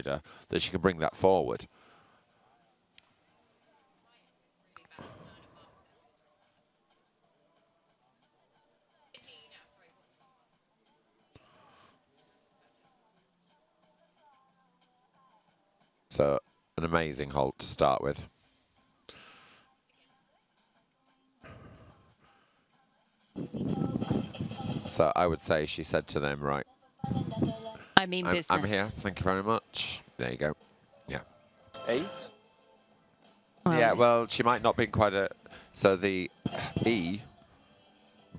that she can bring that forward. So an amazing halt to start with. So I would say she said to them, right, I mean I'm, business. I'm here. Thank you very much. There you go. Yeah. Eight. Well, yeah, well, she might not be quite a... So the E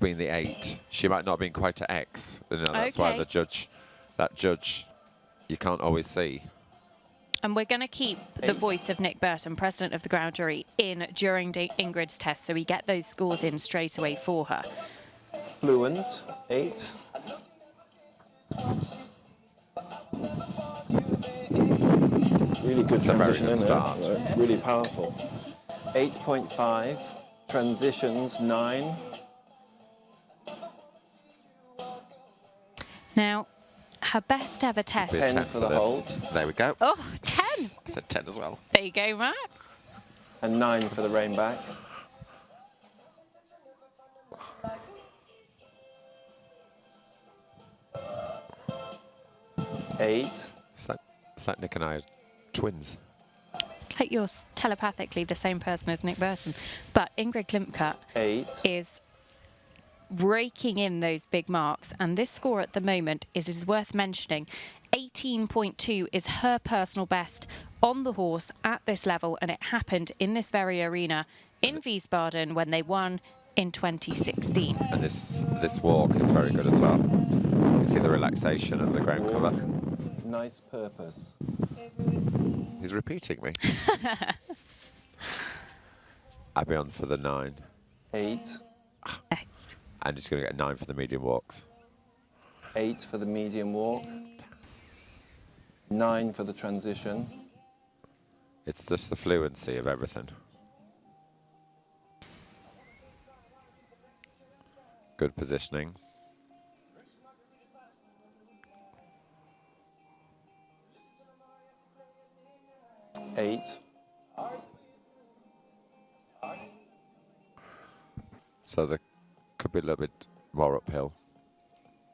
being the 8, she might not have been quite a X. You know, that's why the judge, that judge, you can't always see. And we're going to keep the voice of Nick Burton, president of the ground jury, in during Da- Ingrid's test, so we get those scores in straight away for her. Fluent. Eight. Really good It's transition good in start. there. Really powerful. 8.5. Transitions, nine. Now, her best ever test. Be a 10 for the this. hold. There we go. Oh, 10. I said 10 as well. There you go, Mark. And nine for the rein back. Eight. It's like, it's like Nick and I are twins. It's like you're telepathically the same person as Nick Burton. But Ingrid Klimke Eight. is raking in those big marks. And this score at the moment, it is worth mentioning, 18.2 is her personal best on the horse at this level. And it happened in this very arena in Wiesbaden when they won in 2016. And this this walk is very good as well. You see the relaxation and the ground cover. Nice purpose. He's repeating me. I'll be on for the nine. Eight. Eight. I'm just going to get a nine for the medium walks. Eight for the medium walk. Nine for the transition. It's just the fluency of everything. Good positioning. Eight. So there could be a little bit more uphill,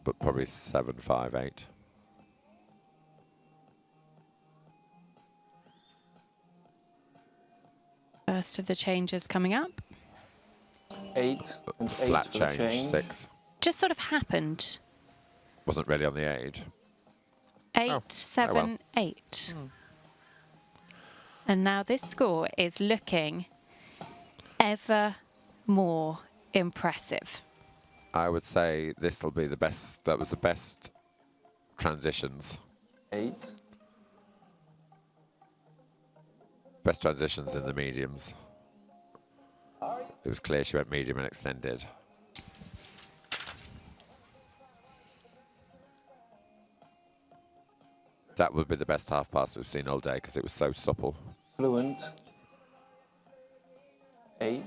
but probably seven, five, eight. First of the changes coming up. Eight and eight Flat for change, change. six. Just sort of happened. Wasn't really on the aid. Eight, Oh, oh seven, eight. Hmm. And now this score is looking ever more impressive. I would say this will be the best. That was the best transitions. Eight. Best transitions in the mediums. It was clear she went medium and extended. That would be the best half pass we've seen all day because it was so supple. Fluent. Eight.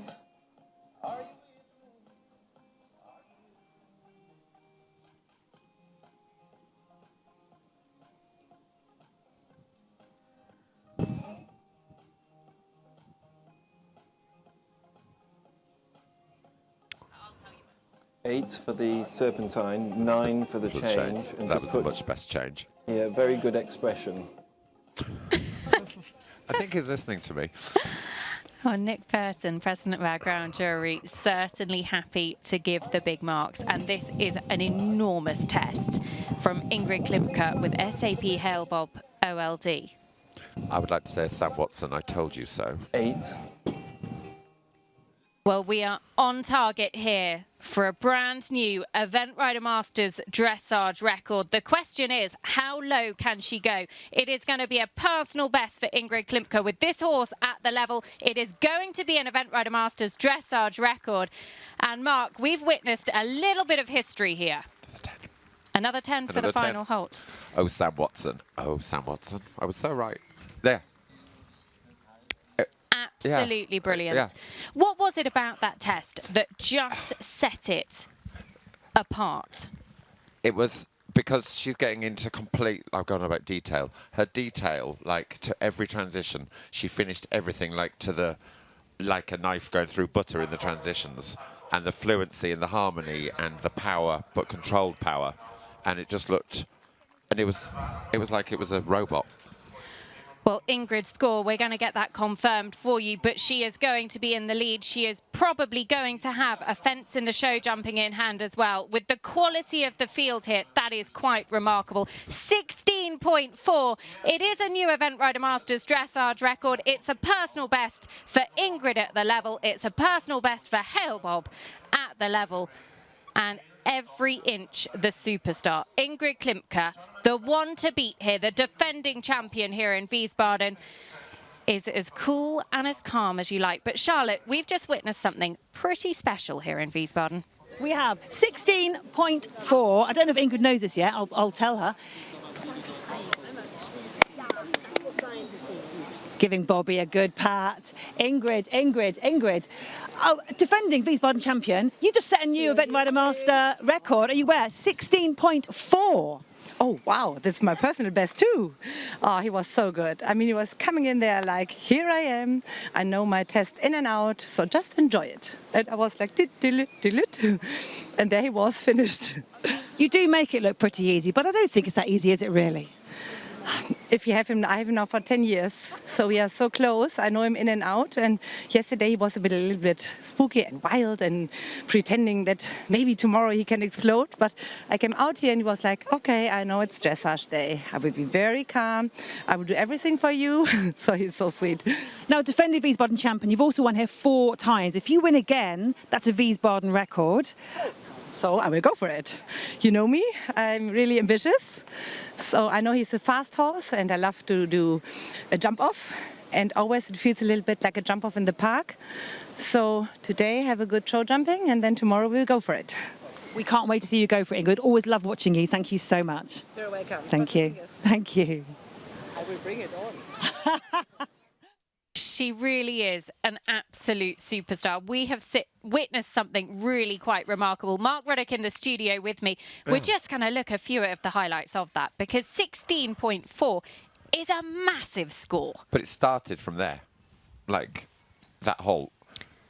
Eight for the serpentine, nine for the Good change, and That was the much best change. yeah, very good expression. I think he's listening to me. Oh, Nick Burton, president of our ground jury, certainly happy to give the big marks. And this is an enormous test from Ingrid Klimke with SAP Hale Bob OLD. I would like to say, Sam Watson, I told you so. Eight. Well, we are on target here for a brand new Event Rider Masters dressage record. The question is, how low can she go? It is going to be a personal best for Ingrid Klimke with this horse at the level. It is going to be an Event Rider Masters dressage record. And Mark, we've witnessed a little bit of history here. Another 10 for the Another 10. final halt. Oh, Sam Watson. Oh, Sam Watson. I was so right. There. Absolutely uh, brilliant. Yeah. What was it about that test that just set it apart? It was because she's getting into complete. I've gone about detail. Her detail, like to every transition, she finished everything like to the, like a knife going through butter in the transitions, and the fluency and the harmony and the power, but controlled power, and it just looked, and it was, it was like it was a robot. Well, Ingrid score, we're going to get that confirmed for you, but she is going to be in the lead. She is probably going to have a fence in the show jumping in hand as well. With the quality of the field here, that is quite remarkable. 16.4. It is a new Event Rider Masters dressage record. It's a personal best for Ingrid at the level. It's a personal best for Hale Bob at the level. And every inch the superstar. Ingrid Klimke, the one to beat here, the defending champion here in Wiesbaden, is as cool and as calm as you like. But Charlotte, we've just witnessed something pretty special here in Wiesbaden. We have 16.4. I don't know if Ingrid knows this yet. I'll, I'll tell her. Giving Bobby a good pat. Ingrid, Ingrid, Ingrid. Oh, defending Wiesbaden champion. You just set a new Event Rider Master record. Are you where? 16.4. Oh, wow, this is my personal best too. Oh, he was so good. I mean, he was coming in there like, here I am. I know my test in and out, so just enjoy it. And I was like, dit, dillit, dillit. And there he was finished. You do make it look pretty easy, but I don't think it's that easy, is it really? Um, if you have him, I have him now for 10 years. So we are so close. I know him in and out. And yesterday he was a, bit, a little bit spooky and wild and pretending that maybe tomorrow he can explode. But I came out here and he was like, okay, I know it's dressage day. I will be very calm. I will do everything for you. so he's so sweet. Now, defending Wiesbaden champion, you've also won here four times. If you win again, that's a Wiesbaden record. So I will go for it. You know me, I'm really ambitious. So I know he's a fast horse and I love to do a jump off. And always it feels a little bit like a jump off in the park. So today have a good show jumping and then tomorrow we'll go for it. We can't wait to see you go for it, Ingrid. Always love watching you. Thank you so much. You're welcome. Thank you. Thank you. I will bring it on. She really is an absolute superstar. We have sit, witnessed something really quite remarkable. Mark Ruddock in the studio with me. We're just going to look a few of the highlights of that because 16.4 is a massive score. But it started from there, like that halt.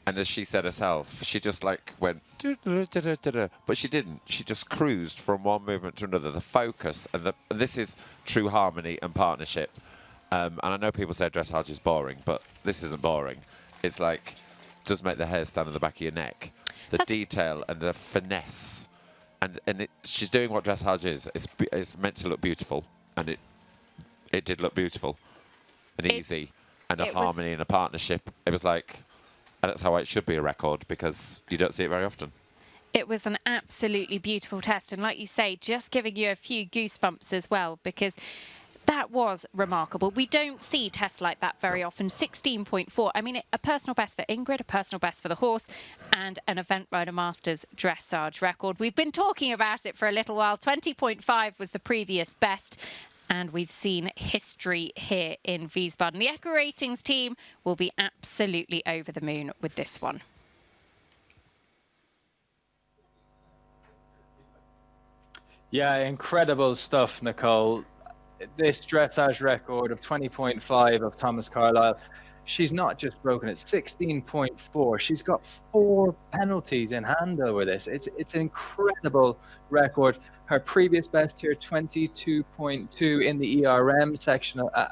And as she said herself, she just like went, but she didn't. She just cruised from one movement to another. The focus and the and this is true harmony and partnership. Um, and I know people say dressage is boring, but this isn't boring. It's like, does make the hair stand on the back of your neck. The That's detail and the finesse. And, and it, she's doing what dressage is. It's, it's meant to look beautiful. And it it did look beautiful and It- easy and a harmony and a partnership. It was like, and that's how it should be a record because you don't see it very often. It was an absolutely beautiful test. And like you say, just giving you a few goosebumps as well, because that was remarkable. We don't see tests like that very often. 16.4. I mean, a personal best for Ingrid, a personal best for the horse, and an Event Rider Masters dressage record. We've been talking about it for a little while. 20.5 was the previous best. And we've seen history here in Wiesbaden. The EquiRatings team will be absolutely over the moon with this one. Yeah, incredible stuff, Nicole. This dressage record of 20.5 of Thomas Carlile, she's not just broken it, 16.4. She's got four penalties in hand over this. It's it's an incredible record. Her previous best here, 22.2 in the ERM section, a, a